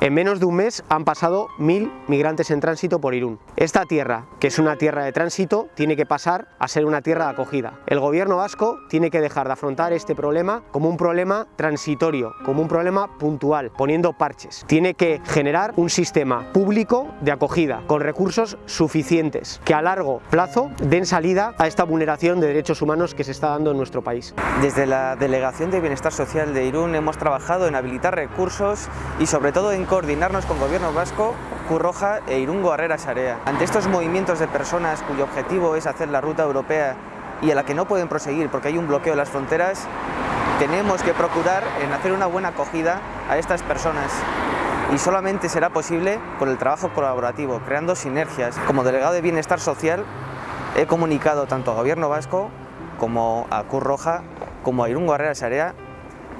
En menos de un mes han pasado mil migrantes en tránsito por Irún. Esta tierra, que es una tierra de tránsito, tiene que pasar a ser una tierra de acogida. El gobierno vasco tiene que dejar de afrontar este problema como un problema transitorio, como un problema puntual, poniendo parches. Tiene que generar un sistema público de acogida con recursos suficientes que a largo plazo den salida a esta vulneración de derechos humanos que se está dando en nuestro país. Desde la Delegación de Bienestar Social de Irún hemos trabajado en habilitar recursos y sobre todo en coordinarnos con Gobierno Vasco, Curroja e Irungo Arrera Sarea. Ante estos movimientos de personas cuyo objetivo es hacer la ruta europea y a la que no pueden proseguir porque hay un bloqueo de las fronteras, tenemos que procurar en hacer una buena acogida a estas personas y solamente será posible con el trabajo colaborativo, creando sinergias. Como delegado de Bienestar Social he comunicado tanto a Gobierno Vasco como a Cruz Roja como a Irún Guerrera Sarea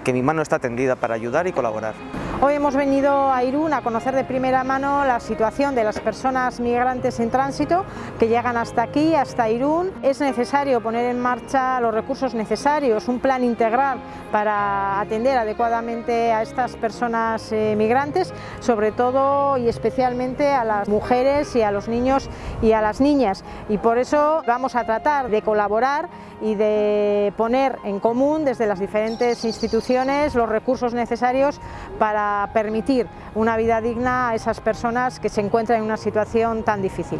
que mi mano está tendida para ayudar y colaborar. Hoy hemos venido a Irún a conocer de primera mano la situación de las personas migrantes en tránsito que llegan hasta aquí, hasta Irún. Es necesario poner en marcha los recursos necesarios, un plan integral para atender adecuadamente a estas personas eh, migrantes, sobre todo y especialmente a las mujeres y a los niños y a las niñas. Y por eso vamos a tratar de colaborar y de poner en común desde las diferentes instituciones los recursos necesarios permitir una vida digna a esas personas que se encuentran en una situación tan difícil.